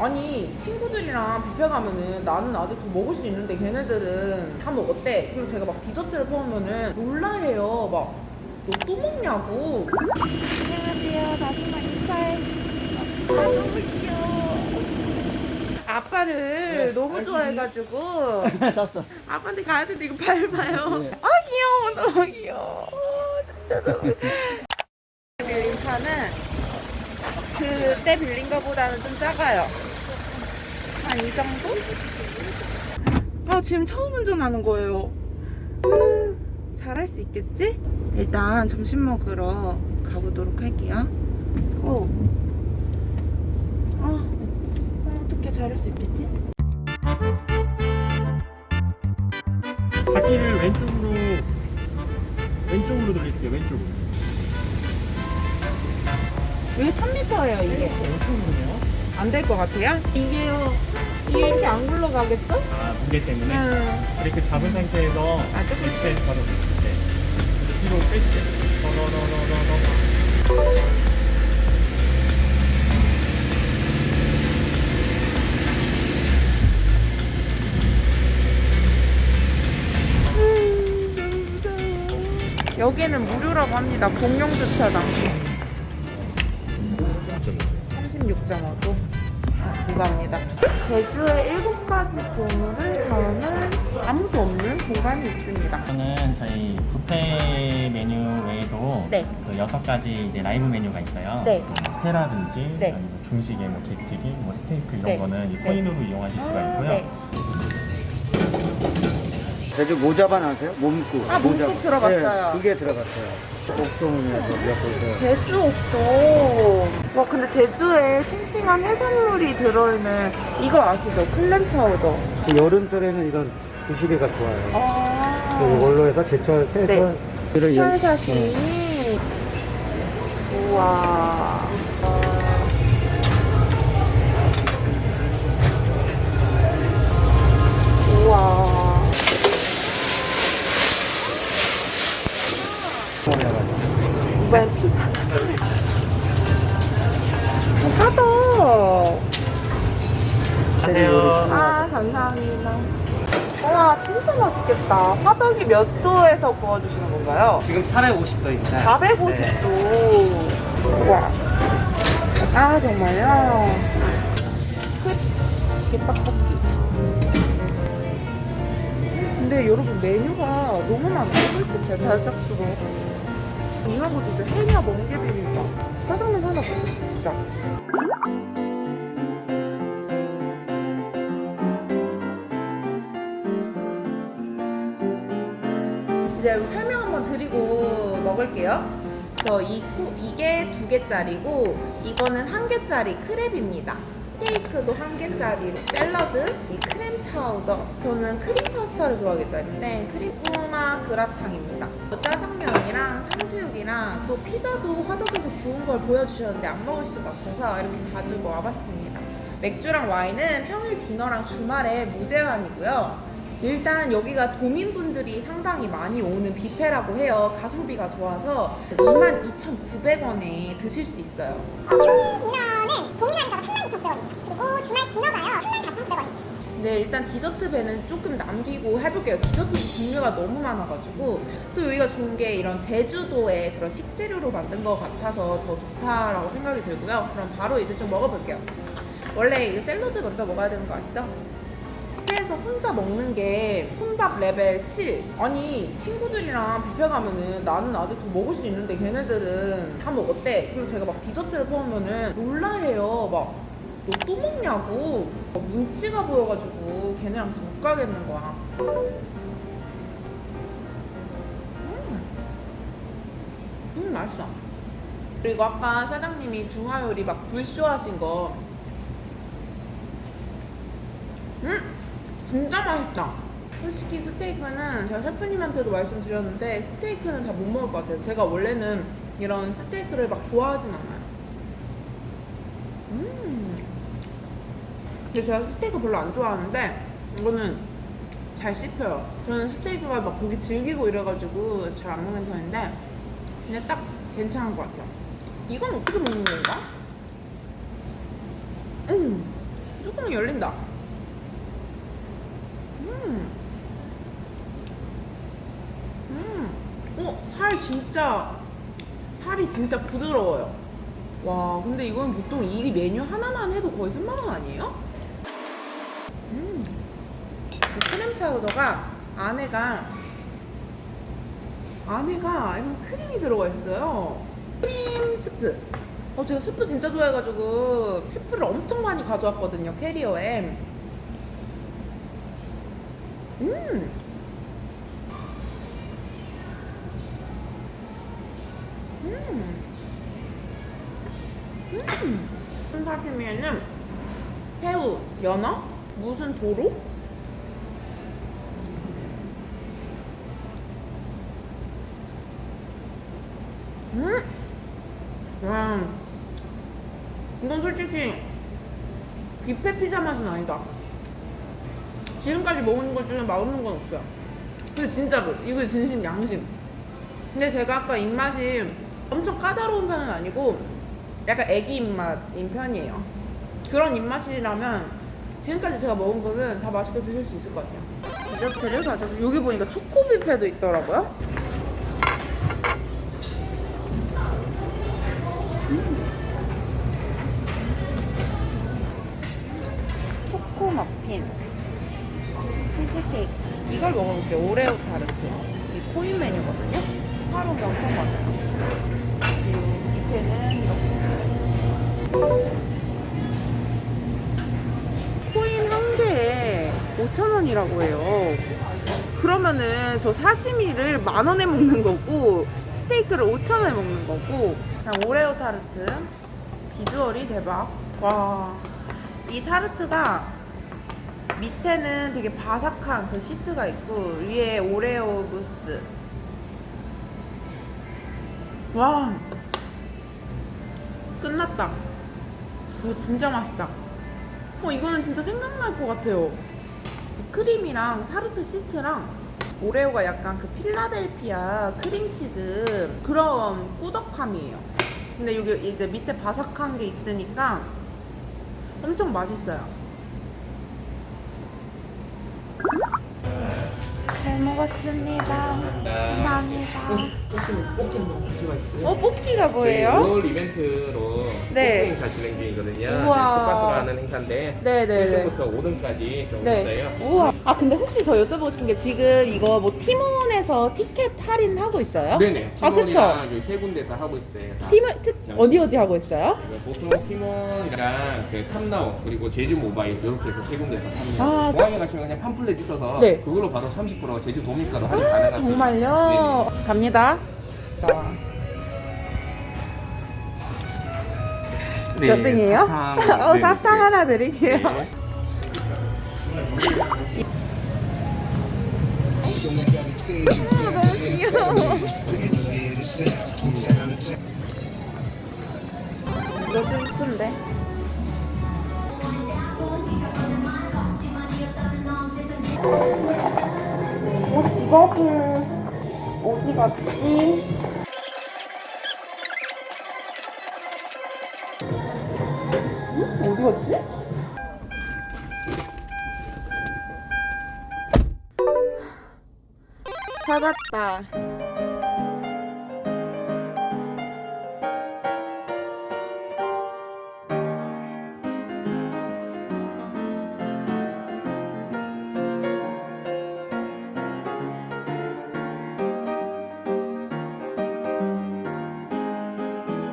아니 친구들이랑 뷔페 가면은 나는 아직도 먹을 수 있는데 걔네들은 다 먹었대 그리고 제가 막 디저트를 퍼오면은 놀라해요. 막 너 또 먹냐고. 안녕하세요. 다시마 인사해. 아 너무 귀여워 아빠를 너무 좋아해가지고. 샀어. 아빠한테 가야 되는데 이거 밟아요. 네. 아 귀여워 너무 귀여워. 진짜 너무 빌린 차는 그때 빌린 거보다는 좀 작아요 한 이 정도? 아 지금 처음 운전하는 거예요 음, 잘할 수 있겠지? 일단 점심 먹으러 가보도록 할게요 어, 아, 어, 어떻게 잘할 수 있겠지? 바퀴를 왼쪽으로 왼쪽으로 돌리실게요 왼쪽으로 여기 3m예요 이게 왼쪽으로요? 안 될 것 같아요? 이게요 이게 이렇게 안 굴러가겠죠? 아 무게 때문에 응 브레이크 잡은 상태에서 아, 조금 밑에 걸어 네. 그래서 뒤로 빼실게요 더더더더더더 여기는 무료라고 합니다. 공용 주차장. 36.5도. 아, 감사합니다. 제주의 일곱 가지 보물을 저는 아무도 없는 공간이 있습니다. 저는 저희 뷔페 메뉴 외에도 네. 그 여섯 가지 이제 라이브 메뉴가 있어요. 네. 회라든지 네. 아니면 중식에 뭐 게튀김, 뭐 스테이크 이런 네. 거는 이 네. 코인으로 이용하실 수가 아, 있고요. 네. 제주 모자반 아세요? 몸국. 아, 몸국 들어봤어요. 네, 그게 들어갔어요. 옥송에서 몇곳에 제주 옥도. 와, 근데 제주에 싱싱한 해산물이 들어있는 이거 아시죠? 클램 파우더. 여름철에는 이런 부시리가 좋아요. 아. 이걸로 해서 제철, 새철. 네. 샤샤시. 네. 우와. 맛있겠다. 화덕이 몇 도에서 구워주시는 건가요? 지금 450도입니다. 450도. 와. 아, 정말요? 끝. 게떡볶이. 근데 여러분, 메뉴가 너무 많아요. 솔직히 달짝수로. 이런 것도 이제 해녀 멍게 비빔밥. 짜장면 하나 먹고 진짜. 이제 설명 한번 드리고 먹을게요. 저 이, 코- 이게 두 개짜리고 이거는 한 개짜리 crab입니다. 스테이크도 한 개짜리로 샐러드, 이 clam chowder. 저는 크림 파스타를 좋아하기 때문에 크림 꾸마 그라탕입니다. 짜장면이랑 탕수육이랑 또 피자도 화덕에서 구운 걸 보여주셨는데 안 먹을 수가 없어서 이렇게 가지고 와봤습니다. 맥주랑 와인은 평일 디너랑 주말에 무제한이고요. 일단 여기가 도민분들이 상당히 많이 오는 뷔페라고 해요. 가성비가 좋아서 22,900원에 드실 수 있어요. 평일 디너는 도민원이가 32,900원입니다. 그리고 주말 디너가요 34,900원입니다. 네, 일단 디저트 배는 조금 남기고 해볼게요. 디저트 종류가 너무 많아가지고 또 여기가 좋은 게 이런 제주도의 그런 식재료로 만든 것 같아서 더 좋다라고 생각이 들고요. 그럼 바로 이제 좀 먹어볼게요. 원래 이 샐러드 먼저 먹어야 되는 거 아시죠? 뷔페에서 혼자 먹는 게 혼밥 레벨 7. 아니 친구들이랑 뷔페 가면은 나는 아직도 먹을 수 있는데 걔네들은 다 먹었대. 그리고 제가 막 디저트를 퍼오면은 놀라해요. 막 너 또 먹냐고. 막 눈치가 보여가지고 걔네랑 지금 못 가겠는 거야. 음, 음 맛있어. 그리고 아까 사장님이 중화요리 막 불쇼하신 거. 음! 진짜 맛있다. 솔직히 스테이크는 제가 셰프님한테도 말씀드렸는데 스테이크는 다 못 먹을 것 같아요. 제가 원래는 이런 스테이크를 막 좋아하진 않아요. 음. 근데 제가 스테이크 별로 안 좋아하는데 이거는 잘 씹혀요. 저는 스테이크가 막 고기 질기고 이래가지고 잘 안 먹는 편인데 그냥 딱 괜찮은 것 같아요. 이건 어떻게 먹는 건가? 음. 뚜껑이 열린다. 음. 음. 어, 살 진짜 살이 진짜 부드러워요. 와, 근데 이건 보통 이 메뉴 하나만 해도 거의 3만 원 아니에요? 음. 이 크림 차우더가 안에가 안에가 약간 크림이 들어가 있어요. 크림 스프. 어, 제가 스프 진짜 좋아해가지고 스프를 엄청 많이 가져왔거든요, 캐리어에. 음! 음! 음! 사시미에는 새우, 연어, 무슨 도로? 음! 와, 이건 솔직히 뷔페 피자 맛은 아니다. 지금까지 먹은 것 중에 맛없는 건 없어요. 근데 진짜로 이거 진심 양심. 근데 제가 아까 입맛이 엄청 까다로운 편은 아니고 약간 애기 입맛인 편이에요. 그런 입맛이라면 지금까지 제가 먹은 거는 다 맛있게 드실 수 있을 것 같아요. 디저트를 가져서 여기 보니까 초코 뷔페도 있더라고요. 초코 머핀, 치즈케 이걸 먹어볼게요. 오레오 타르트. 이 코인 메뉴거든요. 하루가 엄청 많아요. 그리고 밑에는 이렇게. 코인 한 개에 5,000원이라고 해요. 그러면은 저 사시미를 만 원에 먹는 거고 스테이크를 5,000원에 먹는 거고 그냥 오레오 타르트 비주얼이 대박. 와. 이 타르트가 밑에는 되게 바삭한 그 시트가 있고 위에 오레오 무스. 와. 끝났다. 이거 진짜 맛있다. 어, 이거는 진짜 생각날 것 같아요. 크림이랑 타르트 시트랑 오레오가 약간 그 필라델피아 크림치즈 그런 꾸덕함이에요. 근데 여기 이제 밑에 바삭한 게 있으니까 엄청 맛있어요. 먹었습니다. 감사합니다. 어, 뽑기가 뭐예요? 5월 이벤트로 네. 네. 행사 진행 중이거든요. 하는 행사인데 네네네. 1등부터 5등까지 좀 네. 있어요. 우와. 아 근데 혹시 저 여쭤보고 싶은 게 지금 이거 뭐 티몬에서 티켓 할인 하고 있어요? 네네. 아 그쵸? 여기 세 군데서 하고 있어요. 다. 티몬 특 어디 어디 하고 있어요? 네, 보통 팀원이랑 그 탐나오 그리고 제주 모바일 이렇게 해서 세 군데서 탑니다. 아, 공항에 가시면 그냥 팜플렛 있어서 네. 그걸로 바로 30% 제주 도민가로 할인 가능하세요. 정말요? 갑니다. 네, 몇 등이에요? 사탕. 어 네, 사탕 네. 하나 드릴게요. 네. 아, 너무 귀여워. 좀 이쁜데? 어, 직업은 어디 갔지? 응? 어디 갔지? 찾았다.